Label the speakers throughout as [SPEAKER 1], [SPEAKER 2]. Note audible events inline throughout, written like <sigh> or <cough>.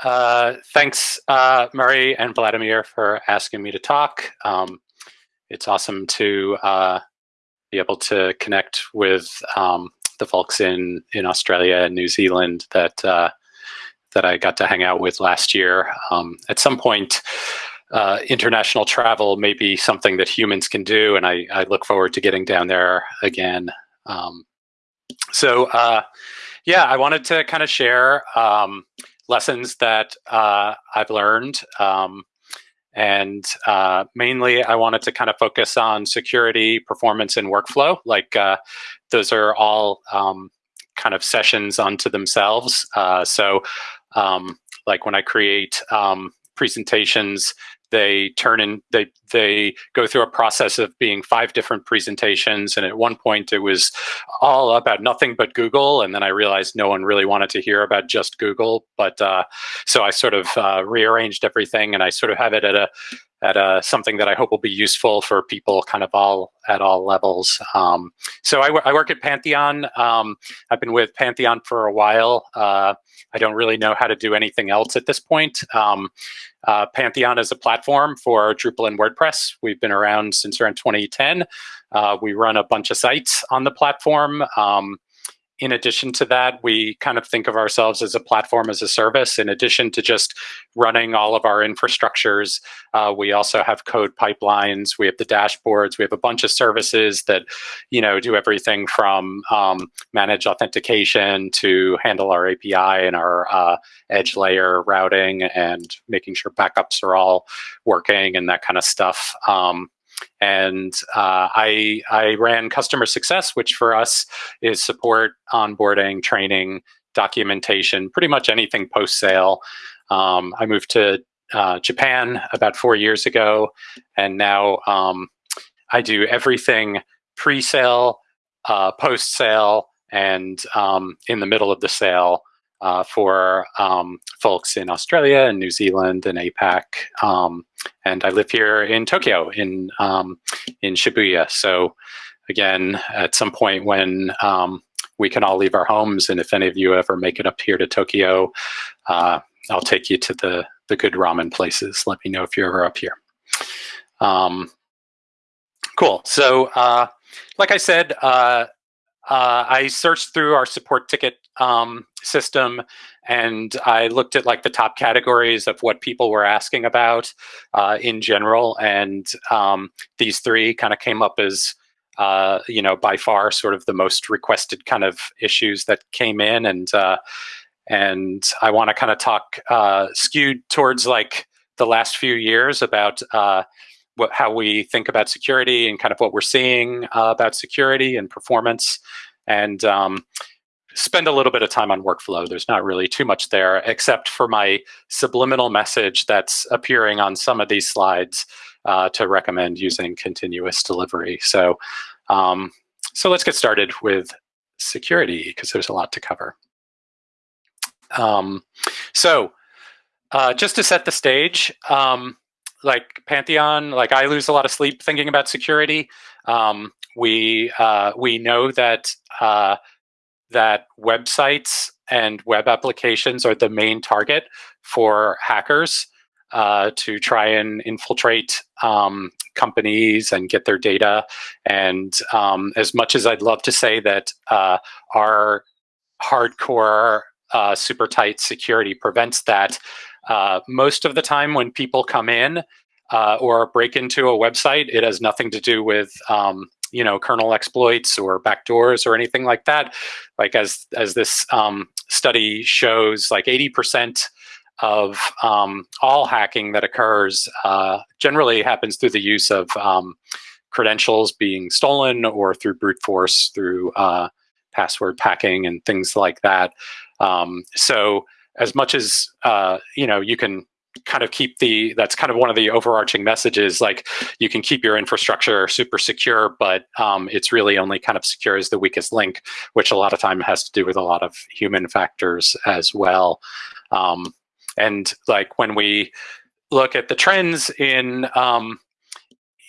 [SPEAKER 1] Uh, thanks, uh, Murray and Vladimir, for asking me to talk. Um, it's awesome to uh, be able to connect with um, the folks in in Australia and New Zealand that uh, that I got to hang out with last year. Um, at some point, uh, international travel may be something that humans can do, and I, I look forward to getting down there again. Um, so, uh, yeah, I wanted to kind of share um, lessons that uh, I've learned. Um, and uh, mainly, I wanted to kind of focus on security, performance, and workflow. Like uh, those are all um, kind of sessions unto themselves. Uh, so, um, like when I create um, presentations, they turn in they they go through a process of being five different presentations. And at one point it was all about nothing but google. And then i realized no one really wanted to hear about just google. But uh, so i sort of uh, rearranged everything and i sort of have it at a at a, something that I hope will be useful for people kind of all at all levels. Um, so I, I, work at Pantheon. Um, I've been with Pantheon for a while. Uh, I don't really know how to do anything else at this point. Um, uh, Pantheon is a platform for Drupal and WordPress. We've been around since around 2010. Uh, we run a bunch of sites on the platform. Um, in addition to that, we kind of think of ourselves as a platform as a service. In addition to just running all of our infrastructures, uh, we also have code pipelines. We have the dashboards. We have a bunch of services that, you know, do everything from um, manage authentication to handle our API and our uh, edge layer routing and making sure backups are all working and that kind of stuff. Um, and uh, I, I ran customer success, which for us is support, onboarding, training, documentation, pretty much anything post sale. Um, I moved to uh, Japan about four years ago, and now um, I do everything pre sale, uh, post sale, and um, in the middle of the sale uh, for um, folks in Australia and New Zealand and APAC. Um, and I live here in Tokyo, in um, in Shibuya. So again, at some point when um, we can all leave our homes, and if any of you ever make it up here to Tokyo, uh, I'll take you to the the good ramen places. Let me know if you're ever up here. Um, cool. So, uh, like I said, uh, I searched through our support ticket um, system and I looked at like the top categories of what people were asking about uh, in general. And um, these three kind of came up as, uh, you know, by far sort of the most requested kind of issues that came in. And, uh, and I want to kind of talk uh, skewed towards like the last few years about uh, what, how we think about security and kind of what we're seeing uh, about security and performance. And um, spend a little bit of time on workflow. There's not really too much there, except for my subliminal message that's appearing on some of these slides uh, to recommend using continuous delivery. So, um, so let's get started with security because there's a lot to cover. Um, so uh, just to set the stage, um, like Pantheon, like I lose a lot of sleep thinking about security. Um, we uh, we know that uh, that websites and web applications are the main target for hackers uh, to try and infiltrate um, companies and get their data. And um, as much as I'd love to say that uh, our hardcore uh, super tight security prevents that, uh, most of the time when people come in uh, or break into a website, it has nothing to do with um, you know kernel exploits or backdoors or anything like that. Like as as this um, study shows like 80% of um, all hacking that occurs uh, generally happens through the use of um, credentials being stolen or through brute force through uh, password packing and things like that. Um, so as much as uh, you know you can kind of keep the that's kind of one of the overarching messages like you can keep your infrastructure super secure but um, it's really only kind of secure as the weakest link which a lot of time has to do with a lot of human factors as well. Um, and like when we look at the trends in um,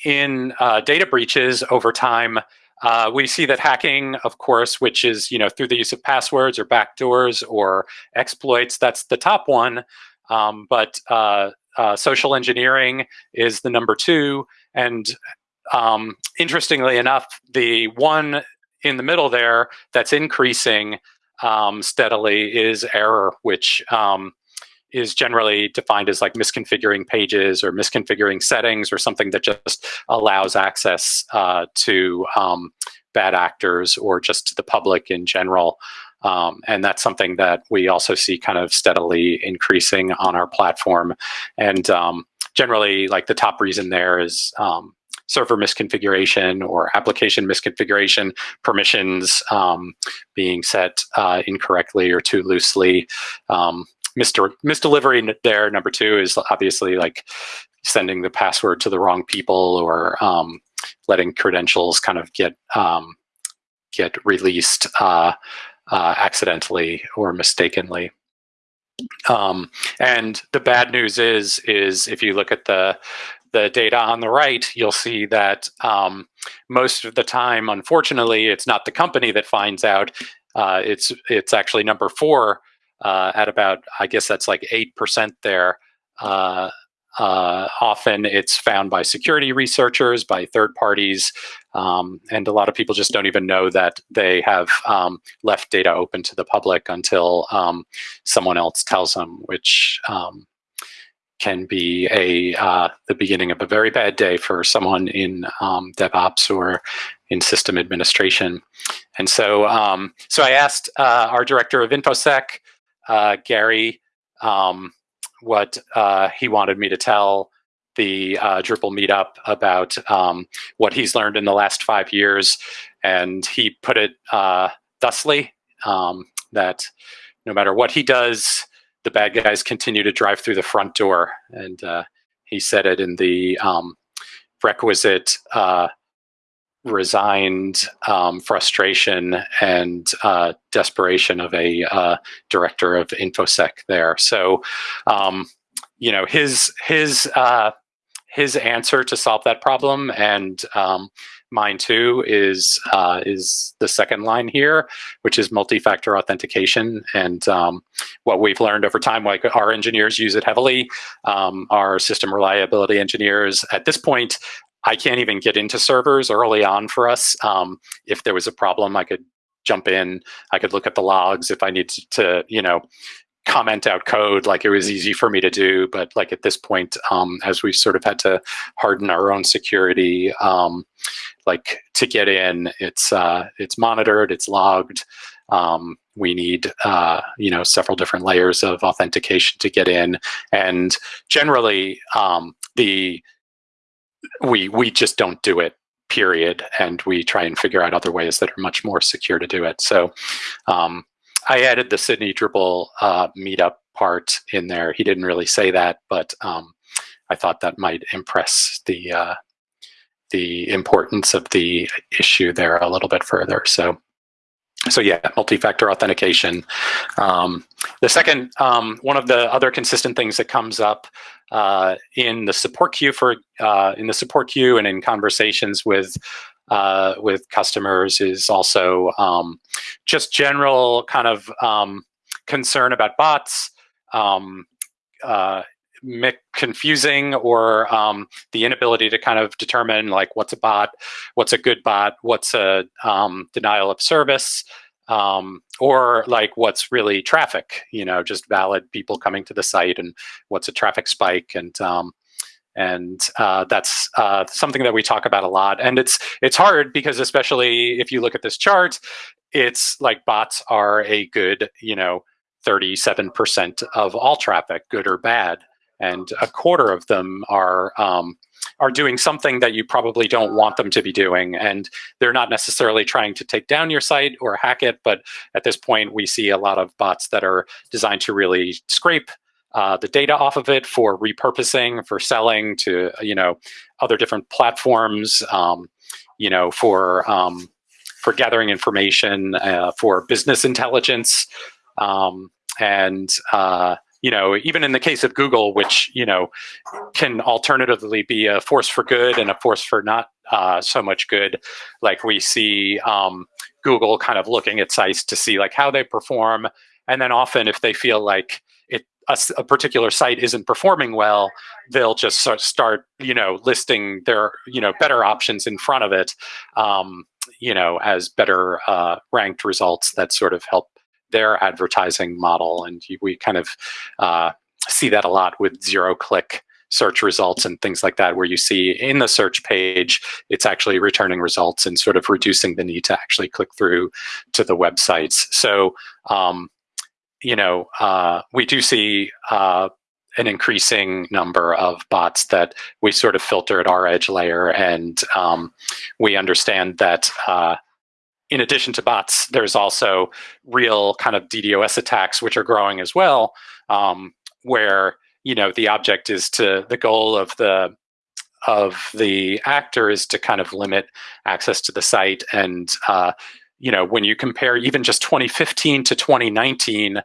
[SPEAKER 1] in uh, data breaches over time uh, we see that hacking, of course, which is you know through the use of passwords or backdoors or exploits, that's the top one. Um, but uh, uh, social engineering is the number two. And um, interestingly enough, the one in the middle there that's increasing um, steadily is error, which um, is generally defined as like misconfiguring pages or misconfiguring settings or something that just allows access uh, to um, bad actors or just to the public in general. Um, and that's something that we also see kind of steadily increasing on our platform. And um, generally, like the top reason there is um, server misconfiguration or application misconfiguration, permissions um, being set uh, incorrectly or too loosely. Um, misdelivery there, number two, is obviously like sending the password to the wrong people or um, letting credentials kind of get um, get released uh, uh, accidentally or mistakenly. Um, and the bad news is, is if you look at the the data on the right, you'll see that um, most of the time, unfortunately, it's not the company that finds out. Uh, it's it's actually number four uh, at about, I guess that's like 8% there. Uh, uh, often it's found by security researchers, by third parties, um, and a lot of people just don't even know that they have um, left data open to the public until um, someone else tells them, which um, can be a uh, the beginning of a very bad day for someone in um, DevOps or in system administration. And so, um, so I asked uh, our director of InfoSec, uh, Gary, um, what uh, he wanted me to tell the uh, Drupal meetup about um, what he's learned in the last five years. And he put it uh, thusly, um, that no matter what he does, the bad guys continue to drive through the front door. And uh, he said it in the um, requisite uh, resigned um, frustration and uh, desperation of a uh, director of infosec there. So, um, you know, his his uh, his answer to solve that problem and um, mine too is uh, is the second line here, which is multi-factor authentication. And um, what we've learned over time, like our engineers use it heavily. Um, our system reliability engineers at this point I can't even get into servers early on for us. Um, if there was a problem, I could jump in. I could look at the logs if I need to, to, you know, comment out code. Like it was easy for me to do. But like at this point, um, as we've sort of had to harden our own security, um, like to get in, it's uh, it's monitored, it's logged. Um, we need uh, you know several different layers of authentication to get in, and generally um, the we we just don't do it period. And we try and figure out other ways that are much more secure to do it. So um, i added the sydney drupal uh, meetup part in there. He didn't really say that but um, i thought that might impress the uh, the importance of the issue there a little bit further. So so yeah, multi-factor authentication. Um, the second, um, one of the other consistent things that comes up uh, in the support queue for uh, in the support queue and in conversations with uh, with customers is also um, just general kind of um, concern about bots. Confusing or um, the inability to kind of determine like what's a bot, what's a good bot, what's a um, denial of service, um, or like what's really traffic, you know, just valid people coming to the site and what's a traffic spike and um, and uh, that's uh, something that we talk about a lot. And it's it's hard because especially if you look at this chart, it's like bots are a good, you know, 37% of all traffic, good or bad and a quarter of them are um, are doing something that you probably don't want them to be doing. And they're not necessarily trying to take down your site or hack it, but at this point, we see a lot of bots that are designed to really scrape uh, the data off of it for repurposing, for selling to you know other different platforms, um, you know for um, for gathering information, uh, for business intelligence, um, and uh, you know, even in the case of Google, which, you know, can alternatively be a force for good and a force for not uh, so much good, like we see um, Google kind of looking at sites to see like how they perform. And then often if they feel like it a, a, particular site isn't performing well, they'll just start, start, you know, listing their, you know, better options in front of it, um, you know, as better uh, ranked results that sort of help their advertising model. And we kind of uh, see that a lot with zero click search results and things like that, where you see in the search page, it's actually returning results and sort of reducing the need to actually click through to the websites. So, um, you know, uh, we do see uh, an increasing number of bots that we sort of filter at our edge layer. And um, we understand that uh, in addition to bots, there's also real kind of DDoS attacks, which are growing as well, um, where you know the object is to the goal of the of the actor is to kind of limit access to the site and uh, you know, when you compare even just 2015 to 2019,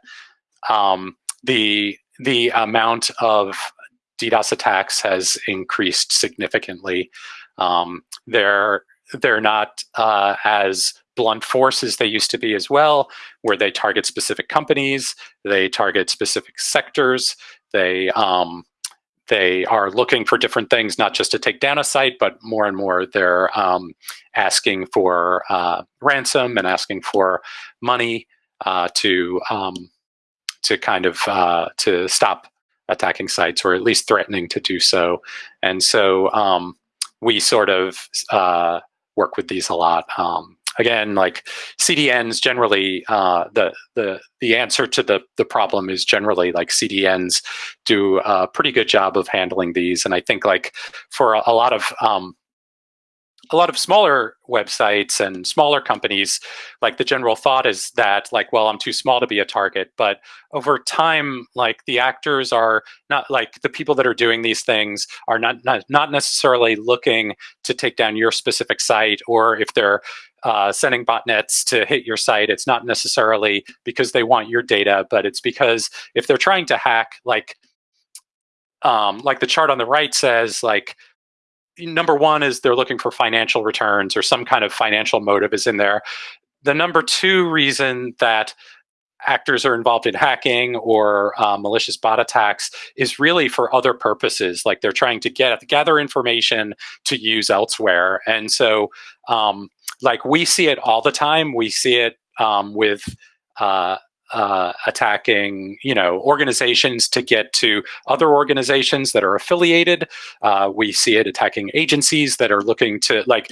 [SPEAKER 1] um, the the amount of DDoS attacks has increased significantly. Um, they're they're not uh, as blunt force as they used to be as well, where they target specific companies, they target specific sectors, they um, they are looking for different things, not just to take down a site, but more and more they're um, asking for uh, ransom and asking for money uh, to um, to kind of uh, to stop attacking sites, or at least threatening to do so. And so um, we sort of uh, work with these a lot. Again, like CDNs generally, uh, the the the answer to the the problem is generally like CDNs do a pretty good job of handling these, and I think like for a, a lot of um, a lot of smaller websites and smaller companies, like the general thought is that like, well, I'm too small to be a target. But over time, like the actors are not like the people that are doing these things are not not, not necessarily looking to take down your specific site, or if they're uh, sending botnets to hit your site, it's not necessarily because they want your data, but it's because if they're trying to hack, like um, like the chart on the right says, like number one is they're looking for financial returns or some kind of financial motive is in there. The number two reason that actors are involved in hacking or uh, malicious bot attacks is really for other purposes like they're trying to get gather information to use elsewhere and so um, like we see it all the time we see it um, with uh, uh, attacking, you know, organizations to get to other organizations that are affiliated. Uh, we see it attacking agencies that are looking to like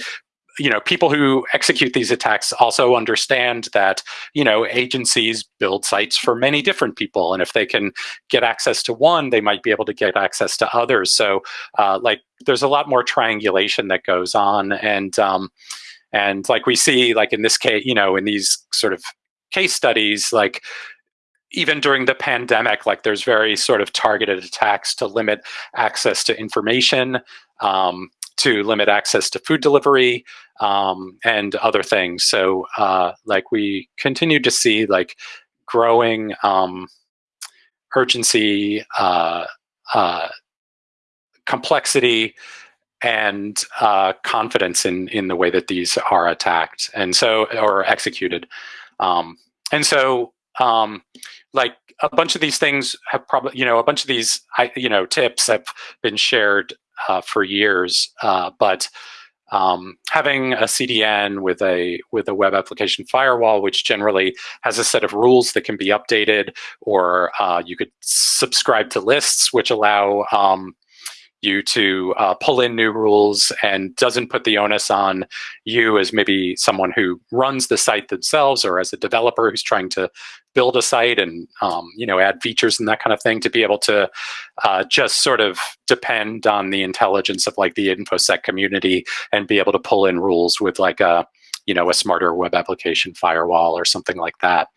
[SPEAKER 1] you know people who execute these attacks also understand that you know agencies build sites for many different people and if they can get access to one they might be able to get access to others so uh, like there's a lot more triangulation that goes on and um, and like we see like in this case you know in these sort of case studies, like even during the pandemic, like there's very sort of targeted attacks to limit access to information, um, to limit access to food delivery, um, and other things. So uh, like we continue to see like growing um, urgency, uh, uh, complexity, and uh, confidence in in the way that these are attacked and so or executed. Um, and so, um, like a bunch of these things have probably, you know, a bunch of these, you know, tips have been shared uh, for years, uh, but um, having a CDN with a with a web application firewall, which generally has a set of rules that can be updated, or uh, you could subscribe to lists, which allow um, you to uh, pull in new rules and doesn't put the onus on you as maybe someone who runs the site themselves or as a developer who's trying to build a site and um, you know add features and that kind of thing to be able to uh, just sort of depend on the intelligence of like the infosec community and be able to pull in rules with like a you know a smarter web application firewall or something like that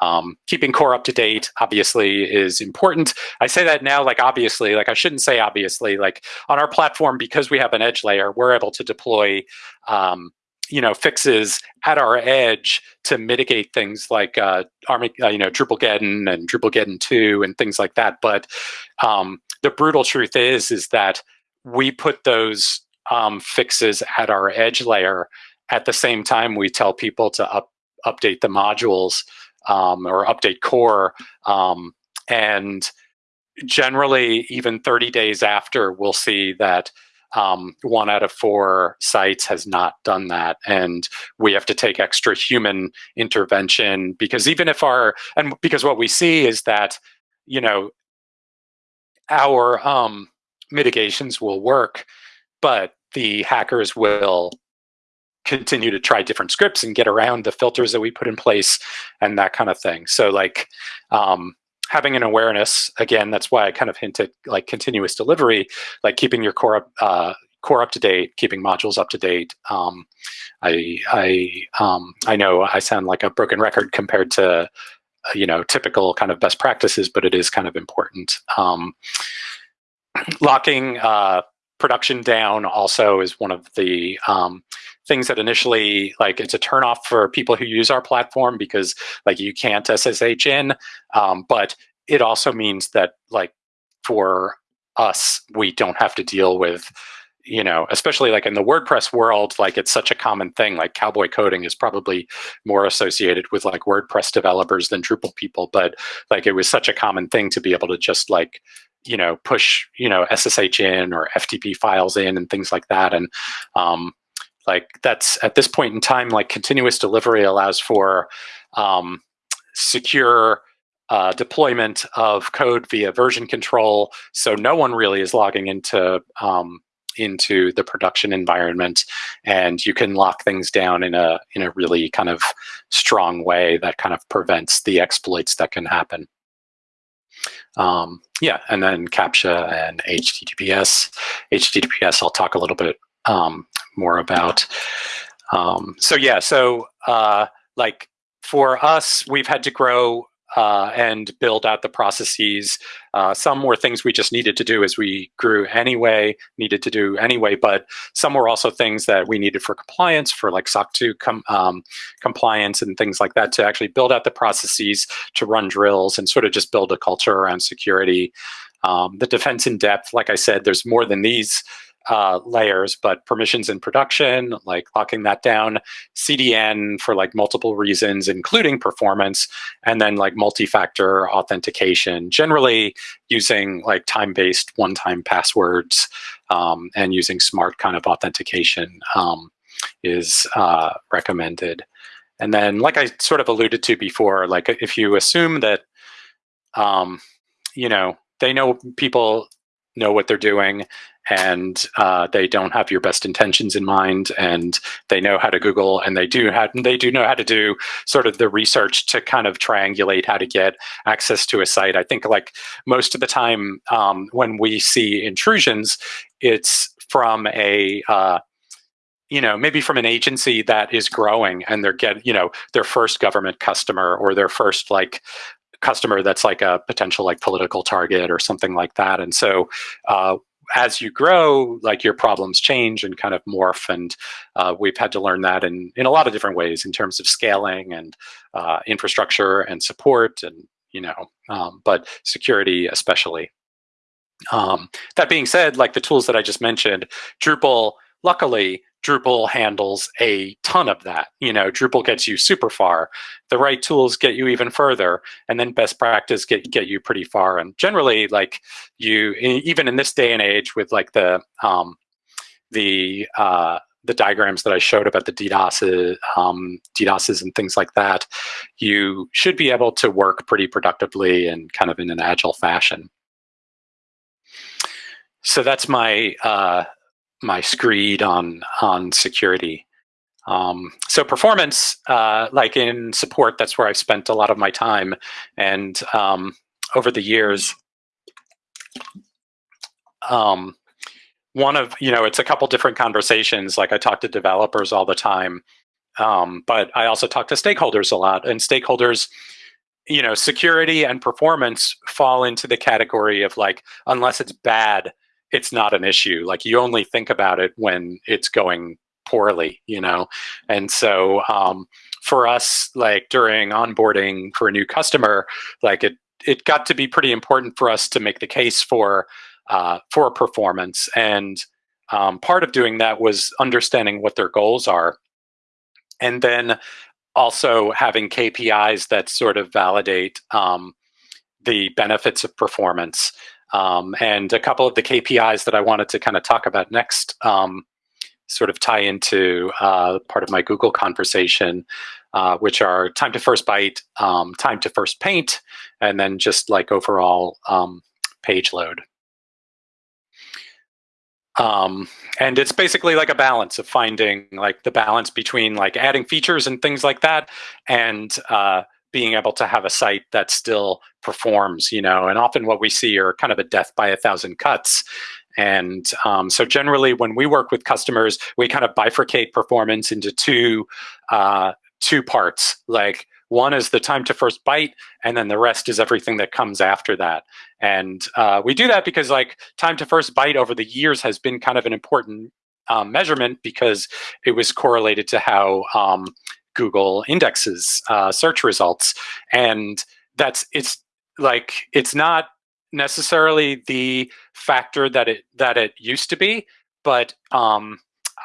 [SPEAKER 1] um, keeping core up to date obviously is important. I say that now like obviously, like I shouldn't say obviously, like on our platform, because we have an edge layer, we're able to deploy um, you know fixes at our edge to mitigate things like uh, Army, uh, you know Drupalgeddon and Drupalgeddon 2 and things like that. But um, the brutal truth is is that we put those um, fixes at our edge layer at the same time we tell people to up, update the modules um, or update core. Um, and generally, even 30 days after, we'll see that um, one out of four sites has not done that. And we have to take extra human intervention because even if our, and because what we see is that, you know, our um, mitigations will work, but the hackers will continue to try different scripts and get around the filters that we put in place and that kind of thing. So like um, having an awareness, again, that's why I kind of hinted like continuous delivery, like keeping your core up, uh, core up to date, keeping modules up to date. Um, I I um, I know I sound like a broken record compared to uh, you know typical kind of best practices, but it is kind of important. Um, <clears throat> locking uh, production down also is one of the um, things that initially like it's a turnoff for people who use our platform because like you can't SSH in, um, but it also means that like for us, we don't have to deal with you know, especially like in the WordPress world, like it's such a common thing. Like cowboy coding is probably more associated with like WordPress developers than Drupal people, but like it was such a common thing to be able to just like you know push you know SSH in or FTP files in and things like that, and um, like that's at this point in time, like continuous delivery allows for um, secure uh, deployment of code via version control. So no one really is logging into um, into the production environment, and you can lock things down in a in a really kind of strong way that kind of prevents the exploits that can happen. Um, yeah, and then CAPTCHA and HTTPS. HTTPS, I'll talk a little bit um, more about. Um, so yeah, so uh, like for us, we've had to grow uh, and build out the processes. Uh, some were things we just needed to do as we grew anyway, needed to do anyway, but some were also things that we needed for compliance, for like SOC 2 com um, compliance and things like that to actually build out the processes to run drills and sort of just build a culture around security. Um, the defense in depth, like I said, there's more than these uh, layers, but permissions in production, like locking that down, CDN for like multiple reasons, including performance, and then like multi-factor authentication, generally using like time-based one-time passwords um, and using smart kind of authentication um, is uh, recommended. And then, like I sort of alluded to before, like if you assume that, um, you know, they know people know what they're doing and uh, they don't have your best intentions in mind and they know how to google and they do have they do know how to do sort of the research to kind of triangulate how to get access to a site. I think like most of the time um, when we see intrusions it's from a uh, you know maybe from an agency that is growing and they're get you know their first government customer or their first like customer that's like a potential like political target or something like that. And so uh, as you grow, like your problems change and kind of morph. And uh, we've had to learn that in, in a lot of different ways in terms of scaling and uh, infrastructure and support and, you know, um, but security especially. Um, that being said, like the tools that I just mentioned, Drupal, luckily, Drupal handles a ton of that. You know, Drupal gets you super far. The right tools get you even further, and then best practice get get you pretty far. And generally, like you, even in this day and age, with like the um, the uh, the diagrams that I showed about the DDoS, um, DDoSes and things like that, you should be able to work pretty productively and kind of in an agile fashion. So that's my uh, my screed on on security. Um, so performance, uh, like in support, that's where I've spent a lot of my time. And um, over the years, um, one of, you know, it's a couple different conversations. Like I talk to developers all the time, um, but I also talk to stakeholders a lot. And stakeholders, you know, security and performance fall into the category of like, unless it's bad, it's not an issue. Like you only think about it when it's going poorly, you know? And so um, for us, like during onboarding for a new customer, like it, it got to be pretty important for us to make the case for, uh, for performance. And um, part of doing that was understanding what their goals are. And then also having KPIs that sort of validate um, the benefits of performance. Um, and a couple of the KPIs that I wanted to kind of talk about next um, sort of tie into uh, part of my Google conversation, uh, which are time to first byte, um, time to first paint, and then just like overall um, page load. Um, and it's basically like a balance of finding like the balance between like adding features and things like that and uh, being able to have a site that still performs, you know, and often what we see are kind of a death by a thousand cuts. And um, so generally when we work with customers, we kind of bifurcate performance into two, uh, two parts. Like one is the time to first byte, and then the rest is everything that comes after that. And uh, we do that because like time to first byte over the years has been kind of an important um, measurement because it was correlated to how um, Google indexes uh, search results. And that's, it's like, it's not necessarily the factor that it, that it used to be, but um,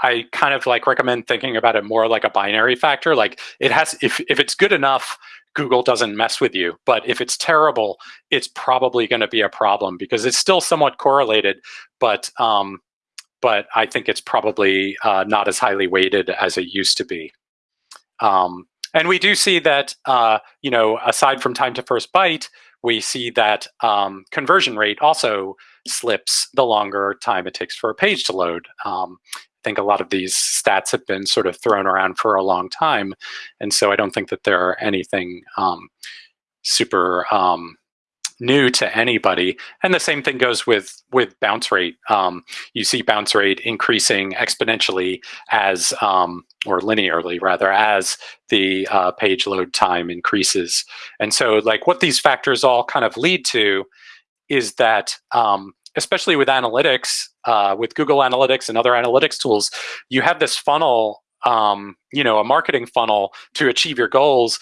[SPEAKER 1] I kind of like recommend thinking about it more like a binary factor. Like it has, if, if it's good enough, Google doesn't mess with you. But if it's terrible, it's probably going to be a problem because it's still somewhat correlated, but um, but I think it's probably uh, not as highly weighted as it used to be. Um, and we do see that, uh, you know, aside from time to first byte, we see that um, conversion rate also slips the longer time it takes for a page to load. Um, I think a lot of these stats have been sort of thrown around for a long time. And so I don't think that there are anything um, super um, new to anybody. And the same thing goes with with bounce rate. Um, you see bounce rate increasing exponentially as, um, or linearly rather, as the uh, page load time increases. And so like what these factors all kind of lead to is that, um, especially with analytics, uh, with Google Analytics and other analytics tools, you have this funnel um, you know, a marketing funnel to achieve your goals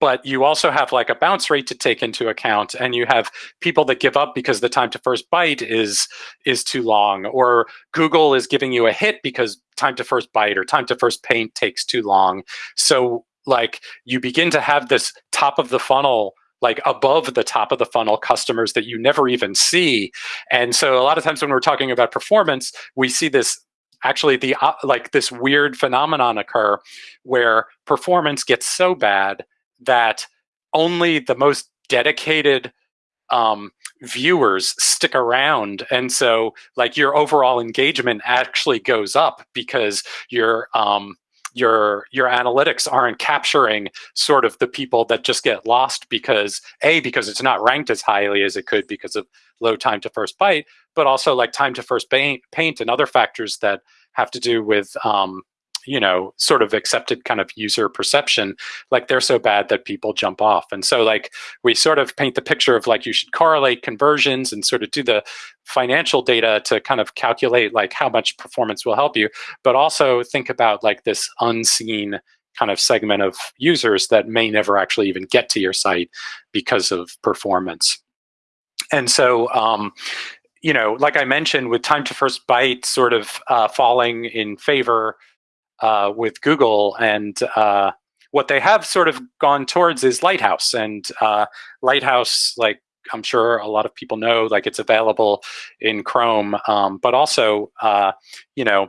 [SPEAKER 1] but you also have like a bounce rate to take into account and you have people that give up because the time to first byte is is too long or google is giving you a hit because time to first byte or time to first paint takes too long. So like you begin to have this top of the funnel like above the top of the funnel customers that you never even see. And so a lot of times when we're talking about performance we see this actually the uh, like this weird phenomenon occur where performance gets so bad that only the most dedicated um, viewers stick around. And so like your overall engagement actually goes up because your um, your your analytics aren't capturing sort of the people that just get lost because a because it's not ranked as highly as it could because of low time to first byte but also like time to first paint, paint and other factors that have to do with um, you know sort of accepted kind of user perception like they're so bad that people jump off. And so like we sort of paint the picture of like you should correlate conversions and sort of do the financial data to kind of calculate like how much performance will help you but also think about like this unseen kind of segment of users that may never actually even get to your site because of performance. And so um, you know, like I mentioned, with time to first byte sort of uh, falling in favor uh, with Google, and uh, what they have sort of gone towards is Lighthouse, and uh, Lighthouse, like I'm sure a lot of people know, like it's available in Chrome, um, but also, uh, you know,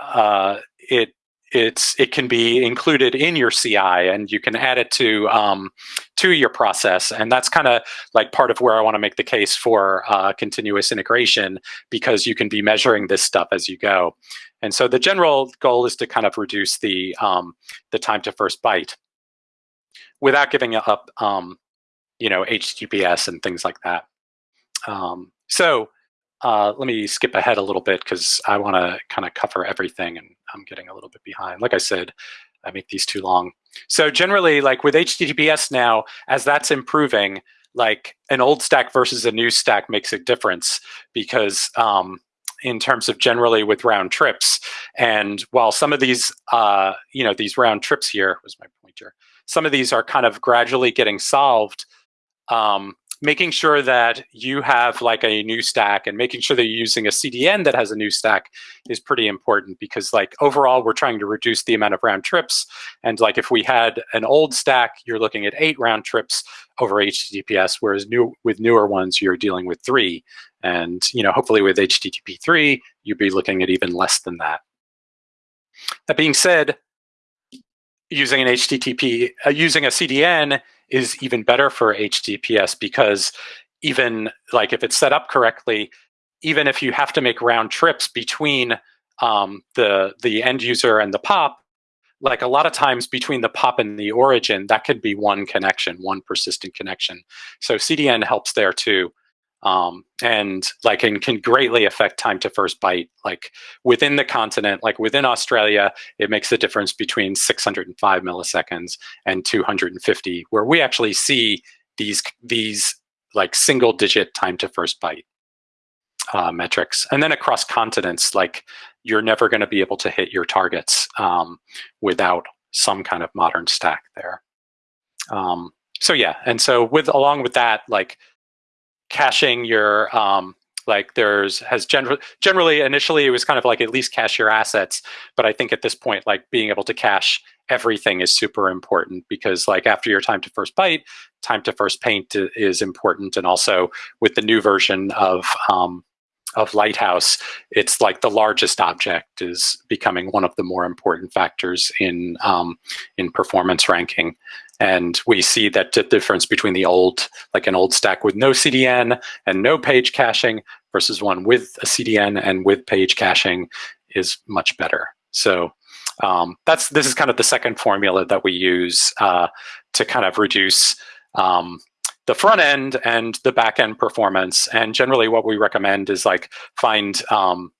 [SPEAKER 1] uh, it it's it can be included in your CI and you can add it to um, to your process and that's kind of like part of where I want to make the case for uh, continuous integration because you can be measuring this stuff as you go and so the general goal is to kind of reduce the um, the time to first byte without giving up um, you know HTTPS and things like that um, so uh, let me skip ahead a little bit because I want to kind of cover everything and I'm getting a little bit behind. Like I said, I make these too long. So generally, like with HTTPS now, as that's improving, like an old stack versus a new stack makes a difference because um, in terms of generally with round trips. And while some of these, uh, you know, these round trips here was my pointer, some of these are kind of gradually getting solved. Um, making sure that you have like a new stack and making sure that you're using a CDN that has a new stack is pretty important because like overall we're trying to reduce the amount of round trips. And like if we had an old stack, you're looking at eight round trips over HTTPS, whereas new with newer ones, you're dealing with three. And you know, hopefully with HTTP 3, you'd be looking at even less than that. That being said, using an HTTP, uh, using a CDN is even better for HTTPS because even like if it's set up correctly, even if you have to make round trips between um, the the end user and the POP, like a lot of times between the POP and the origin, that could be one connection, one persistent connection. So CDN helps there too um, and like and can greatly affect time to first byte. Like within the continent, like within Australia, it makes the difference between 605 milliseconds and 250, where we actually see these these like single digit time to first byte uh, metrics. And then across continents, like you're never going to be able to hit your targets um, without some kind of modern stack there. Um, so yeah, and so with along with that, like caching your um, like there's has generally generally initially it was kind of like at least cache your assets but i think at this point like being able to cache everything is super important because like after your time to first byte time to first paint is important. And also with the new version of um, of lighthouse it's like the largest object is becoming one of the more important factors in um, in performance ranking and we see that the difference between the old, like an old stack with no CDN and no page caching versus one with a CDN and with page caching is much better. So um, that's this is kind of the second formula that we use uh, to kind of reduce um, the front end and the back end performance. And generally what we recommend is like find um,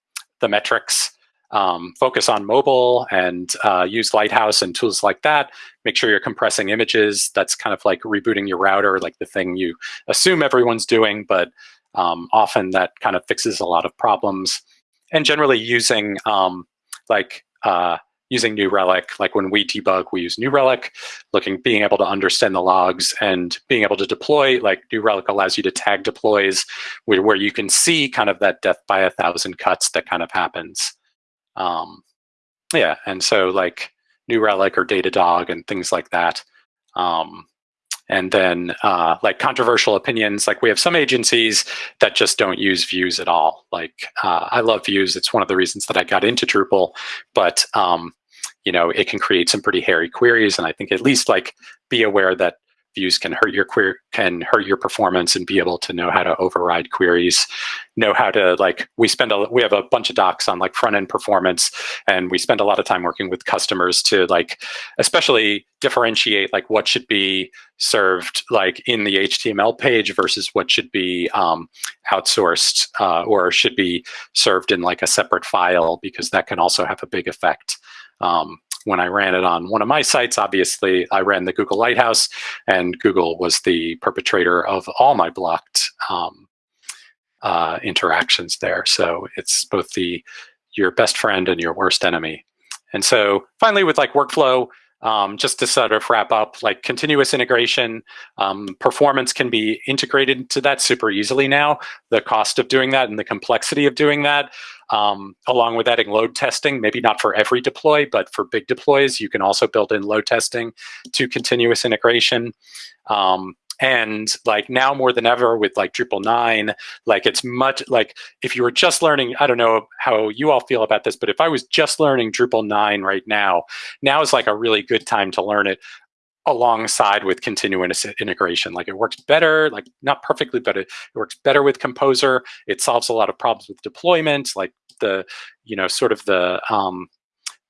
[SPEAKER 1] the metrics um, focus on mobile and uh, use Lighthouse and tools like that. Make sure you're compressing images. That's kind of like rebooting your router, like the thing you assume everyone's doing, but um, often that kind of fixes a lot of problems. And generally using um, like uh, using New Relic, like when we debug, we use New Relic, looking, being able to understand the logs and being able to deploy, like New Relic allows you to tag deploys where, where you can see kind of that death by a thousand cuts that kind of happens. Um, yeah, and so like New Relic or Datadog and things like that. Um, and then uh, like controversial opinions, like we have some agencies that just don't use views at all. Like uh, I love views. It's one of the reasons that I got into Drupal, but um, you know, it can create some pretty hairy queries. And I think at least like be aware that views can hurt your query can hurt your performance and be able to know how to override queries know how to like we spend a we have a bunch of docs on like front end performance and we spend a lot of time working with customers to like especially differentiate like what should be served like in the html page versus what should be um, outsourced uh, or should be served in like a separate file because that can also have a big effect um, when I ran it on one of my sites, obviously I ran the Google Lighthouse and Google was the perpetrator of all my blocked um, uh, interactions there. So it's both the your best friend and your worst enemy. And so finally with like workflow, um, just to sort of wrap up, like continuous integration, um, performance can be integrated into that super easily now. The cost of doing that and the complexity of doing that, um, along with adding load testing, maybe not for every deploy, but for big deploys, you can also build in load testing to continuous integration. Um, and like now more than ever with like Drupal 9, like it's much like if you were just learning, I don't know how you all feel about this, but if I was just learning Drupal 9 right now, now is like a really good time to learn it alongside with continuous integration. Like it works better, like not perfectly, but it, it, works better with Composer. It solves a lot of problems with deployment, like the, you know, sort of the um,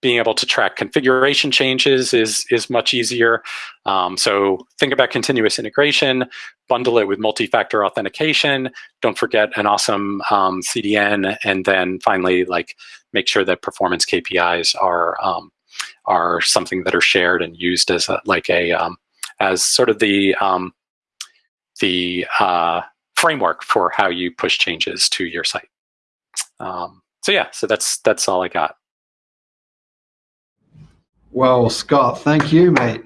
[SPEAKER 1] being able to track configuration changes is, is much easier. Um, so think about continuous integration, bundle it with multi-factor authentication. Don't forget an awesome um, CDN, and then finally, like make sure that performance KPIs are um, are something that are shared and used as a, like a um, as sort of the um, the uh, framework for how you push changes to your site. Um, so yeah, so that's that's all I got.
[SPEAKER 2] Well, Scott, thank you, mate.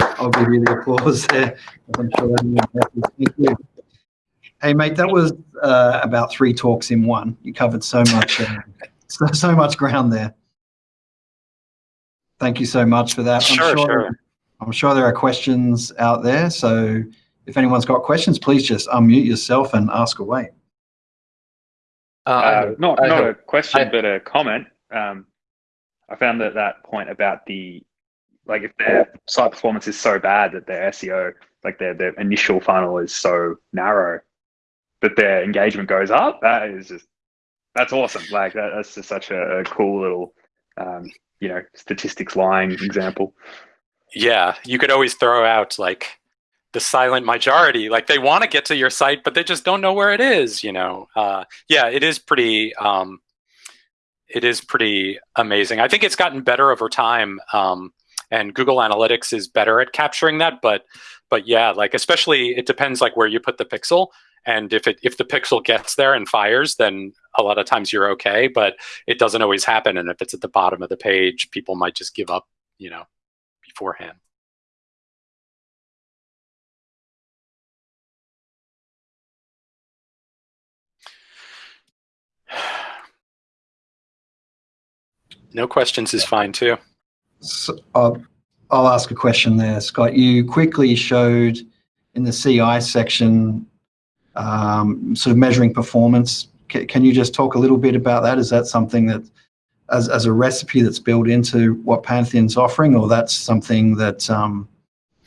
[SPEAKER 2] I'll give you the applause there. I'm sure Thank you. Hey, mate, that was uh, about three talks in one. You covered so much, uh, <laughs> so, so, much ground there. Thank you so much for that.
[SPEAKER 1] Sure, I'm sure, sure.
[SPEAKER 2] I'm sure there are questions out there. So if anyone's got questions, please just unmute yourself and ask away.
[SPEAKER 3] Uh, uh, not not a question, I, but a comment. Um, I found that that point about the like if their site performance is so bad that their SEO, like their their initial funnel is so narrow, but their engagement goes up. That is just that's awesome. Like that, that's just such a, a cool little um, you know statistics lying example.
[SPEAKER 1] Yeah, you could always throw out like the silent majority like they want to get to your site but they just don't know where it is you know uh, yeah it is pretty um, it is pretty amazing. I think it's gotten better over time um, and google analytics is better at capturing that but but yeah like especially it depends like where you put the pixel and if it if the pixel gets there and fires then a lot of times you're okay but it doesn't always happen and if it's at the bottom of the page people might just give up you know beforehand No questions is fine too.
[SPEAKER 2] So, uh, I'll ask a question there, Scott. You quickly showed in the CI section um, sort of measuring performance. C can you just talk a little bit about that? Is that something that, as, as a recipe that's built into what Pantheon's offering, or that's something that um,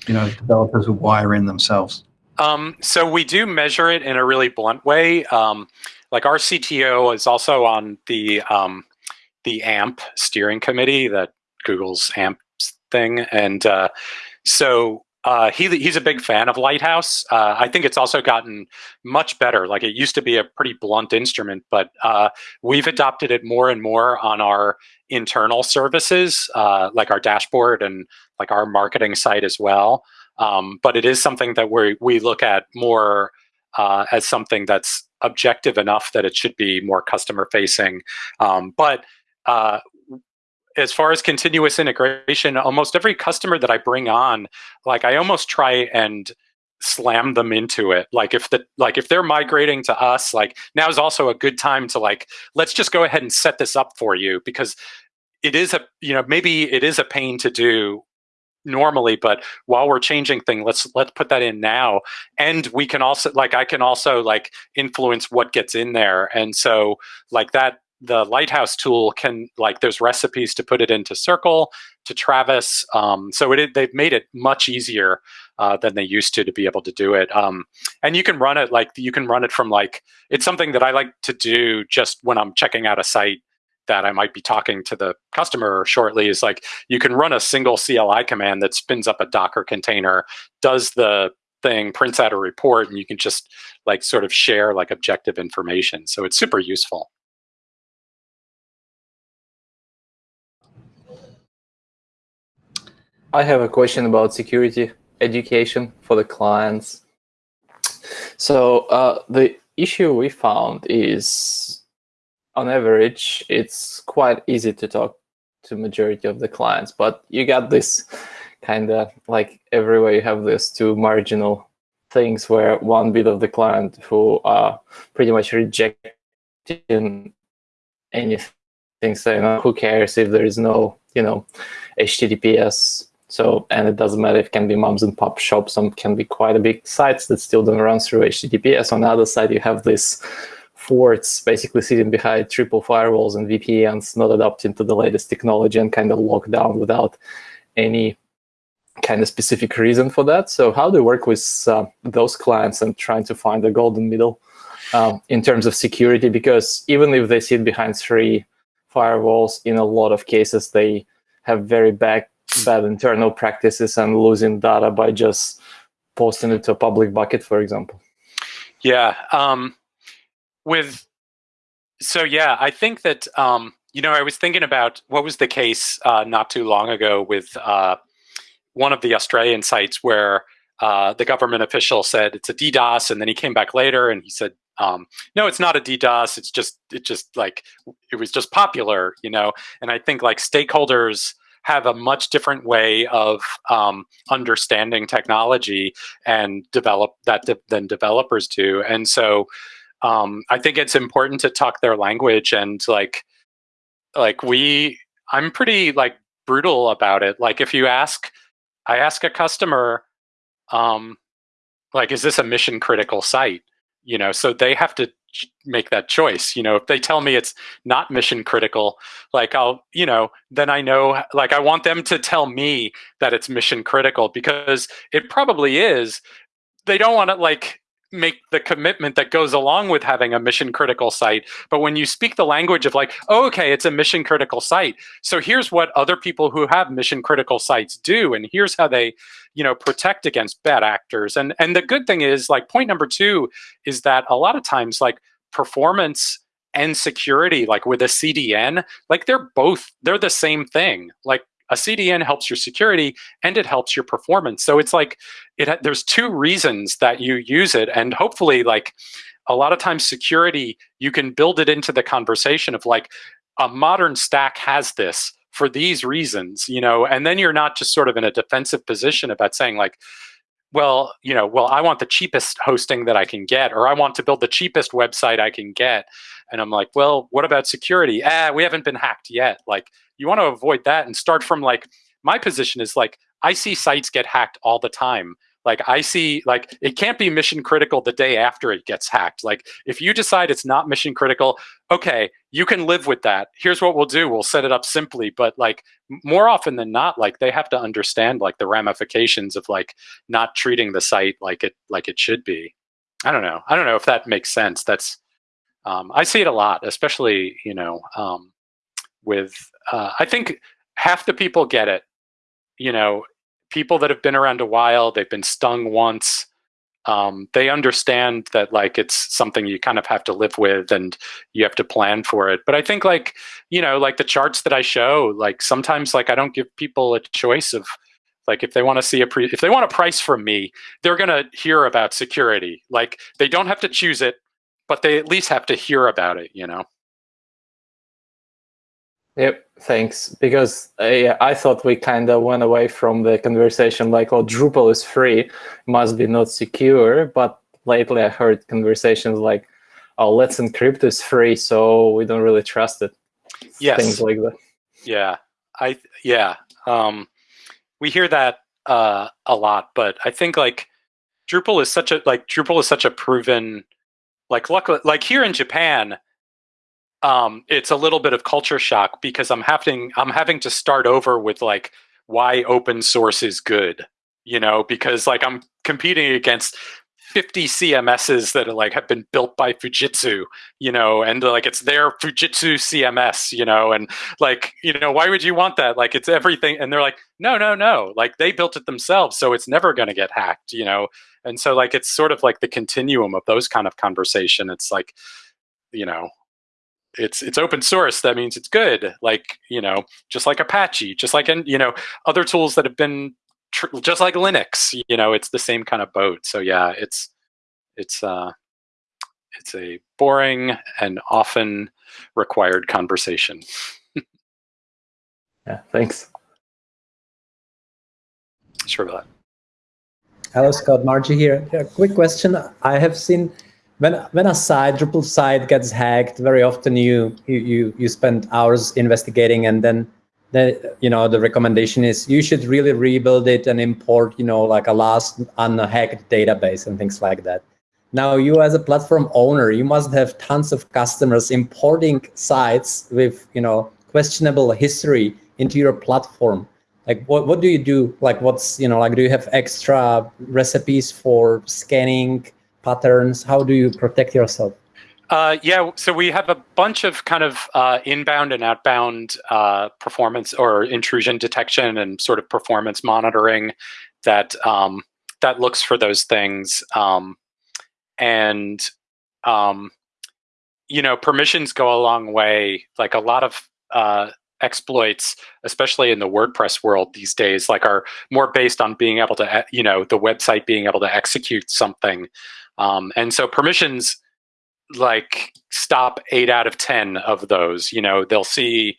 [SPEAKER 2] you know developers will wire in themselves?
[SPEAKER 1] Um, so we do measure it in a really blunt way. Um, like our CTO is also on the um, the AMP steering committee, that Google's AMP thing, and uh, so uh, he he's a big fan of Lighthouse. Uh, I think it's also gotten much better. Like it used to be a pretty blunt instrument, but uh, we've adopted it more and more on our internal services, uh, like our dashboard and like our marketing site as well. Um, but it is something that we we look at more uh, as something that's objective enough that it should be more customer facing. Um, but uh, as far as continuous integration, almost every customer that I bring on, like I almost try and slam them into it. Like if the like if they're migrating to us, like now is also a good time to like let's just go ahead and set this up for you because it is a you know maybe it is a pain to do normally but while we're changing thing let's let's put that in now and we can also like i can also like influence what gets in there and so like that the Lighthouse tool can like there's recipes to put it into Circle to Travis. Um, so it they've made it much easier uh, than they used to to be able to do it. Um, and you can run it like you can run it from like it's something that I like to do just when I'm checking out a site that I might be talking to the customer shortly is like you can run a single CLI command that spins up a Docker container, does the thing, prints out a report, and you can just like sort of share like objective information. So it's super useful.
[SPEAKER 4] I have a question about security education for the clients. So uh, the issue we found is, on average, it's quite easy to talk to majority of the clients, but you got this kind of like everywhere you have these two marginal things where one bit of the client who are pretty much rejecting anything saying, oh, who cares if there is no, you know, HTTPS so, and it doesn't matter if it can be moms and pop shops, some can be quite a big sites that still don't run through HTTPS. On the other side, you have this forts basically sitting behind triple firewalls and VPNs, not adapting to the latest technology and kind of locked down without any kind of specific reason for that. So how do you work with uh, those clients and trying to find the golden middle um, in terms of security? Because even if they sit behind three firewalls, in a lot of cases, they have very bad bad internal practices and losing data by just posting it to a public bucket, for example?
[SPEAKER 1] Yeah. Um, with so yeah, I think that um, you know I was thinking about what was the case uh, not too long ago with uh, one of the Australian sites where uh, the government official said it's a DDoS, and then he came back later and he said um, no, it's not a DDoS. It's just it just like it was just popular, you know. And I think like stakeholders have a much different way of um, understanding technology and develop that de- than developers do. And so um, I think it's important to talk their language and like like we I'm pretty like brutal about it. Like if you ask I ask a customer um like is this a mission critical site? You know, so they have to make that choice you know if they tell me it's not mission critical like i'll you know then i know like i want them to tell me that it's mission critical because it probably is. They don't want to like make the commitment that goes along with having a mission critical site but when you speak the language of like oh, okay it's a mission critical site so here's what other people who have mission critical sites do and here's how they you know protect against bad actors and and the good thing is like point number 2 is that a lot of times like performance and security like with a CDN like they're both they're the same thing like a CDN helps your security and it helps your performance. So it's like it there's two reasons that you use it and hopefully like a lot of times security you can build it into the conversation of like a modern stack has this for these reasons, you know, and then you're not just sort of in a defensive position about saying like well, you know, well, I want the cheapest hosting that I can get, or I want to build the cheapest website I can get. And I'm like, well, what about security? Ah, we haven't been hacked yet. Like, you want to avoid that and start from like my position is like I see sites get hacked all the time. Like I see like it can't be mission critical the day after it gets hacked. Like if you decide it's not mission critical, okay, you can live with that. Here's what we'll do. We'll set it up simply, but like more often than not like they have to understand like the ramifications of like not treating the site like it like it should be. I don't know. I don't know if that makes sense. That's um, I see it a lot, especially you know um, with uh, I think half the people get it. You know, people that have been around a while, they've been stung once. Um, they understand that like it's something you kind of have to live with and you have to plan for it. But I think like you know, like the charts that I show, like sometimes like I don't give people a choice of like if they want to see a pre if they want a price from me, they're gonna hear about security. Like they don't have to choose it, but they at least have to hear about it. You know.
[SPEAKER 4] Yep, thanks. Because I, I thought we kind of went away from the conversation like, oh, Drupal is free, must be not secure. But lately I heard conversations like, oh, Let's Encrypt is free, so we don't really trust it.
[SPEAKER 1] Yes.
[SPEAKER 4] Things like that.
[SPEAKER 1] Yeah, I yeah. Um, we hear that uh, a lot, but I think like Drupal is such a like Drupal is such a proven like luckily like here in Japan um, it's a little bit of culture shock because I'm having I'm having to start over with like why open source is good, you know, because like I'm competing against 50 CMSs that are like have been built by Fujitsu, you know, and like it's their Fujitsu CMS, you know, and like, you know, why would you want that? Like it's everything. And they're like, no, no, no, like they built it themselves. So it's never going to get hacked, you know? And so like, it's sort of like the continuum of those kind of conversation. It's like, you know, it's it's open source that means it's good. Like you know just like apache just like in you know other tools that have been tr- just like linux you know it's the same kind of boat. So yeah it's it's uh it's a boring and often required conversation.
[SPEAKER 4] Yeah thanks.
[SPEAKER 1] Sure about that
[SPEAKER 5] hello scott. Margie here. Yeah, quick question. I have seen when when a site Drupal site gets hacked, very often you you you spend hours investigating, and then the you know the recommendation is you should really rebuild it and import you know like a last unhacked database and things like that. Now you as a platform owner, you must have tons of customers importing sites with you know questionable history into your platform. Like what what do you do? Like what's you know like do you have extra recipes for scanning? Patterns? How do you protect yourself?
[SPEAKER 1] Uh, yeah, so we have a bunch of kind of uh, inbound and outbound uh, performance or intrusion detection and sort of performance monitoring that um, that looks for those things. Um, and um, you know, permissions go a long way. Like a lot of uh, exploits, especially in the WordPress world these days, like are more based on being able to, you know, the website being able to execute something. Um, and so permissions like stop eight out of 10 of those. You know, they'll see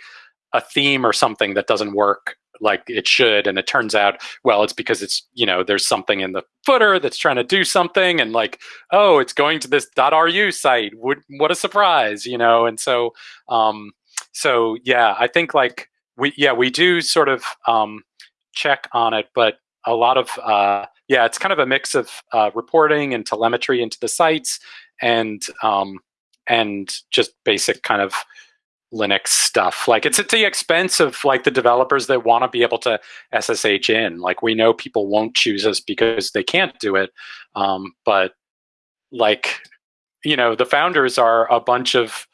[SPEAKER 1] a theme or something that doesn't work like it should. And it turns out, well, it's because it's, you know, there's something in the footer that's trying to do something and like, oh, it's going to this .ru site. What, what a surprise, you know? And so, um, so yeah, I think like we, yeah, we do sort of, um, check on it, but a lot of, uh, yeah, it's kind of a mix of uh, reporting and telemetry into the sites and, um, and just basic kind of Linux stuff. Like it's at the expense of like the developers that want to be able to SSH in. Like we know people won't choose us because they can't do it. Um, but like, you know, the founders are a bunch of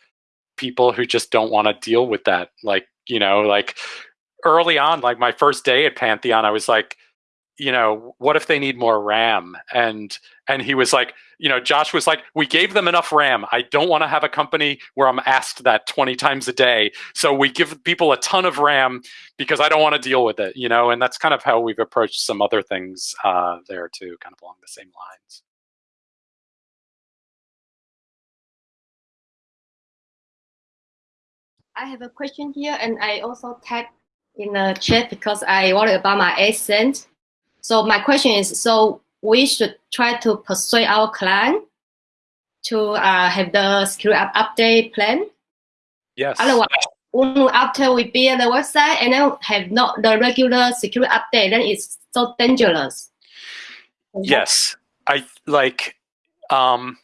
[SPEAKER 1] people who just don't want to deal with that. Like, you know, like early on, like my first day at Pantheon, I was like, you know, what if they need more RAM? And and he was like, you know, Josh was like, we gave them enough RAM. I don't want to have a company where I'm asked that 20 times a day. So we give people a ton of RAM because I don't want to deal with it, you know, and that's kind of how we've approached some other things uh, there too, kind of along the same lines.
[SPEAKER 6] I have a question here, and I also typed in the chat because I worry about my accent. So my question is, so we should try to persuade our client to uh, have the security update plan.
[SPEAKER 1] Yes.
[SPEAKER 6] Otherwise, after we build the website and then have not the regular security update, then it's so dangerous.
[SPEAKER 1] Yes, I like. Um,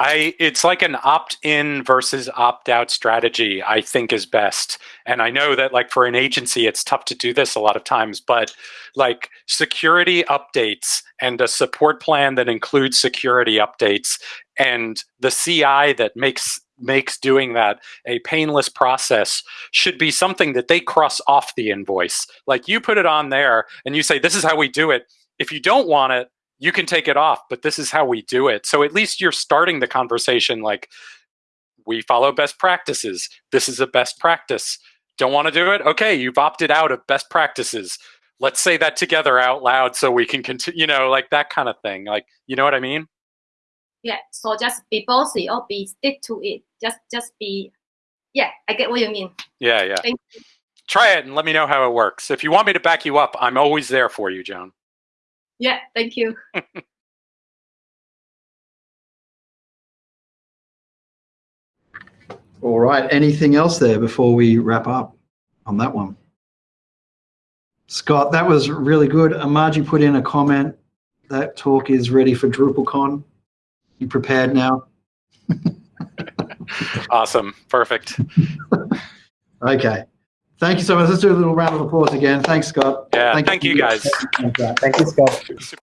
[SPEAKER 1] I it's like an opt-in versus opt-out strategy I think is best. And I know that like for an agency it's tough to do this a lot of times, but like security updates and a support plan that includes security updates and the CI that makes makes doing that a painless process should be something that they cross off the invoice. Like you put it on there and you say this is how we do it. If you don't want it, you can take it off, but this is how we do it. So at least you're starting the conversation like, we follow best practices. This is a best practice. Don't want to do it? Okay, you've opted out of best practices. Let's say that together out loud so we can continue, you know, like that kind of thing. Like, you know what I mean?
[SPEAKER 6] Yeah, so just be bossy or be stick to it. Just just be yeah, I get what you mean.
[SPEAKER 1] Yeah, yeah. Try it and let me know how it works. If you want me to back you up, I'm always there for you, Joan.
[SPEAKER 6] Yeah, thank you. <laughs>
[SPEAKER 2] All right. Anything else there before we wrap up on that one? Scott, that was really good. Amaji put in a comment. That talk is ready for DrupalCon. You prepared now? <laughs>
[SPEAKER 1] awesome. Perfect. <laughs>
[SPEAKER 2] okay. Thank you so much. Let's do a little round of applause again. Thanks, Scott.
[SPEAKER 1] Yeah, thank, thank you, you guys.
[SPEAKER 5] Thank you, Scott.